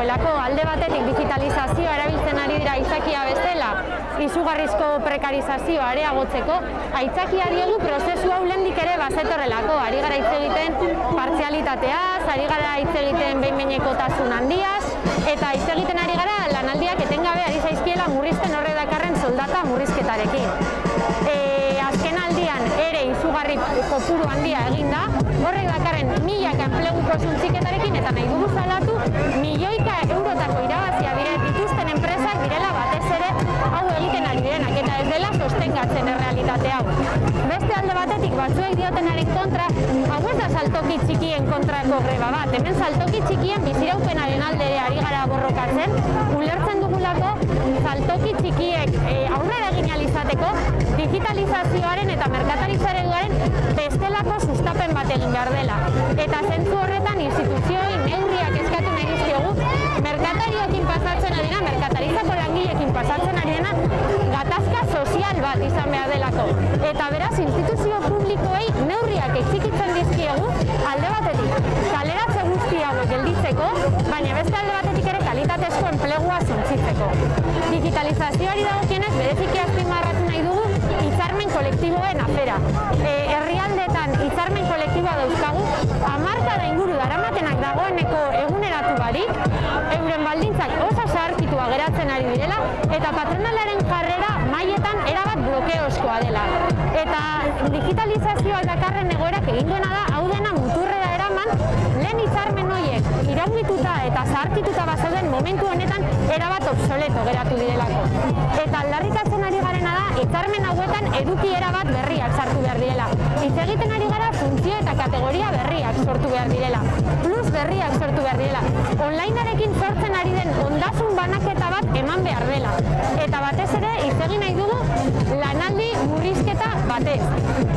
dagoelako alde batetik digitalizazioa erabiltzen ari dira izakia bezala izugarrizko prekarizazioa areagotzeko aitzakia diegu prozesu hau lendik ere bazetorrelako ari gara hitz egiten partzialitateaz, ari gara hitz egiten behin-behinekotasun handiaz eta hitz egiten ari gara lanaldiak etengabe ari zaizkiela murrizten horre dakarren soldata murrizketarekin. E, kopuru handia eginda, horrek dakarren milaka enpleguko zuntziketarekin eta nahi dugu zalatu milioika eurotako irabazia dire dituzten enpresak direla batez ere hau egiten ari direnak eta ez dela sostengatzen errealitate hau. Beste alde batetik batzuek diotenaren kontra, hau ez da saltoki txikien kontrako greba bat, hemen saltoki txikien biziraupenaren alde ari gara borrokatzen, ulertzen dugulako saltoki txikiek e, aurrera egin alizateko digitalizazioaren eta sustapen egin behar dela. Eta zentzu horretan instituzioi neurriak eskatu nahi dizkiogu, merkatarioekin pasatzen ari dena, merkataritzako langileekin pasatzen ari gatazka sozial bat izan behar delako. Eta beraz, instituzio publikoei neurriak exikitzen dizkiogu, alde batetik, kaleratze guztiago gelditzeko, baina beste alde batetik ere kalitatezko enplegua zuntzitzeko. Digitalizazioari dagokienez, bereziki azpimarratu nahi dugu, hitzarmen kolektiboen afera. E, herrialdetan hitzarmen dauzkagu, amarka da inguru daramatenak dagoeneko eguneratu barik, euren baldintzak oso zaharkitua geratzen ari direla, eta patronalaren jarrera mailetan erabat blokeoskoa dela. Eta digitalizazioa dakarren egoerak egin duena da, hau dena muturrera eraman, lehen hitzarmen horiek iraungituta eta zaharkituta bazauden momentu honetan erabat obsoleto geratu direlako. Eta aldarrikatzen ari garena da, hitzarmen hauetan eduki erabat berriak sartu behar direla. Hitz egiten ari gara kategoria berriak sortu behar direla. Plus berriak sortu behar direla. Onlinearekin sortzen ari den ondasun banaketa bat eman behar dela. Eta batez ere, hitz egin nahi dugu lanaldi murrizketa batez.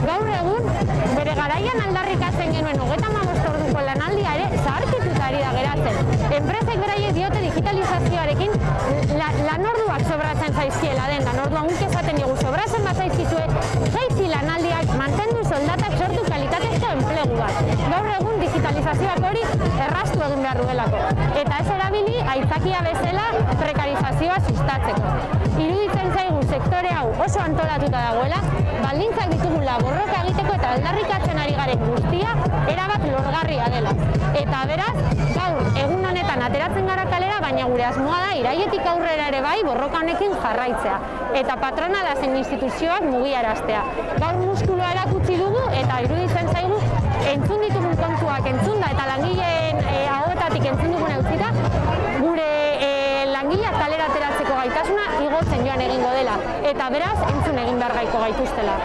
Gaur egun, bere garaian aldarrikatzen genuen hogeta orduko lanaldia ere zaharkituta ari da geratzen. Enpresek beraie diote digitalizazioarekin la, lanorduak sobratzen zaizkiela den, lanorduan guk esaten dugu digitalizazioak hori errastu egin behar duelako. Eta ez erabili aitzakia bezala prekarizazioa sustatzeko. Iruditzen zaigu sektore hau oso antolatuta dagoela, baldintzak ditugula borroka egiteko eta aldarrikatzen ari garen guztia erabat lorgarria dela. Eta beraz, gaur egun honetan ateratzen gara kalera, baina gure asmoa da iraietik aurrera ere bai borroka honekin jarraitzea. Eta patronala zen instituzioak mugiaraztea. Gaur muskuloa erakutsi dugu eta iruditzen zaigu entzun ditugun kontuak entzunda eta langileen e, ahoetatik entzun dugun eutzita, gure e, langileak kalera ateratzeko gaitasuna igotzen joan egingo dela. Eta beraz, entzun egin behar gaiko gaituztela.